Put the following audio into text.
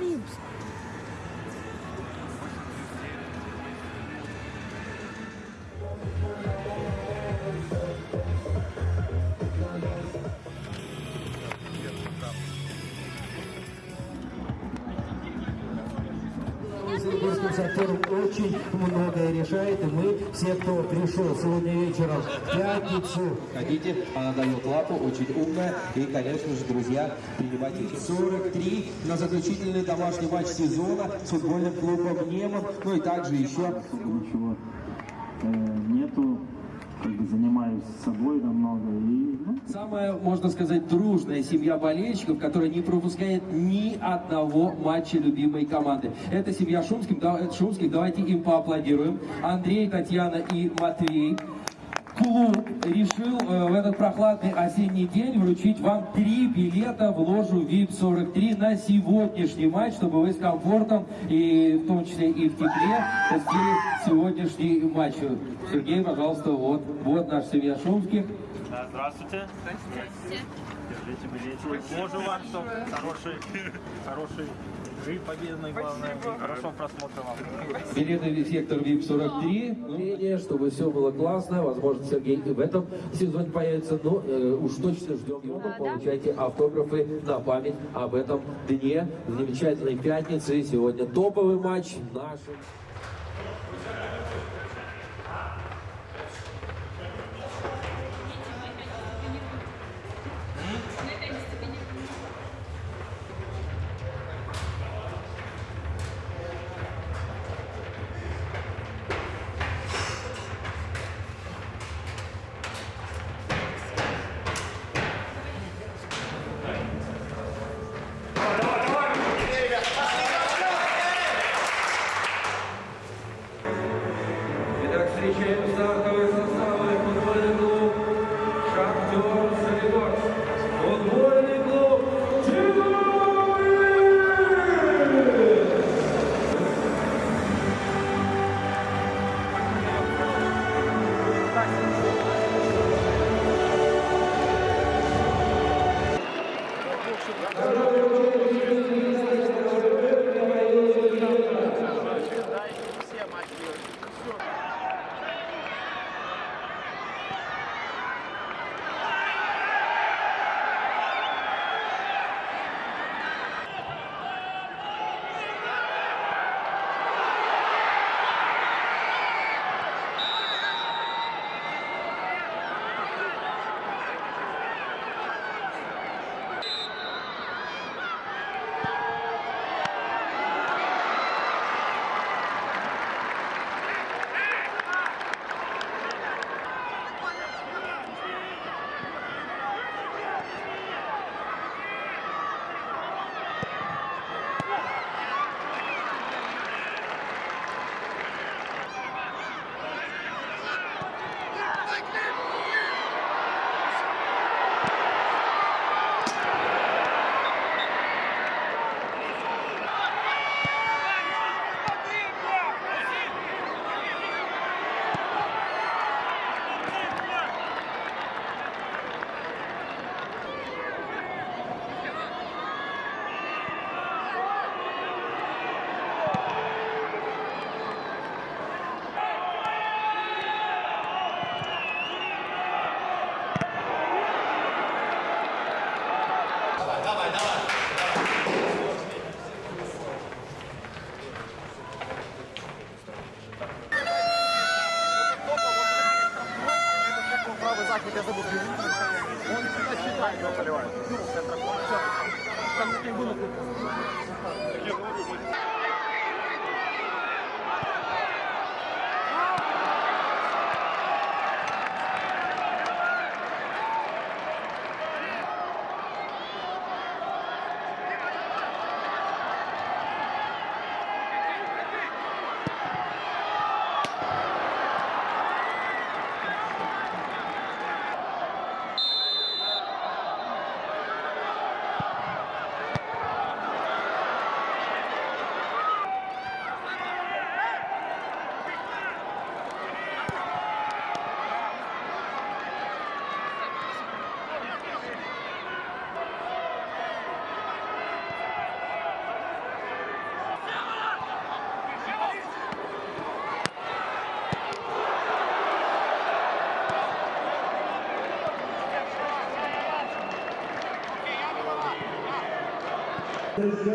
News. Сибирским сапфиром очень многое решает, и мы, все, кто пришел сегодня вечером в пятницу, Хотите, она дает лапу, очень умная. И, конечно же, друзья, принимайте 43 на заключительный домашний матч сезона с футбольным клубом «Неман». Ну и также еще ничего э, нету, как бы занимаюсь собой намного и ну, Самая, можно сказать, дружная семья болельщиков, которая не пропускает ни одного матча любимой команды. Это семья Шумских. Да- Шумских. Давайте им поаплодируем. Андрей, Татьяна и Матвей. Клуб решил э, в этот прохладный осенний день вручить вам три билета в ложу VIP-43 на сегодняшний матч, чтобы вы с комфортом и в том числе и в тепле посетили сегодняшний матч. Сергей, пожалуйста, вот, вот наша семья Шумских. Да, здравствуйте. Держите билете. Ложу вам, что хороший, хороший игры победной, главное. Хорошо просмотра вам. Билеты в сектор VIP-43. Мнение, чтобы все было классно. Возможно, Сергей и в этом сезоне появится. Но э, уж точно ждем его. Получайте автографы на память об этом дне. Замечательной пятницы. Сегодня топовый матч наших. Правый заход, я забыл. Он всегда считает, его поливает. Ну, центр. Там такие было. This is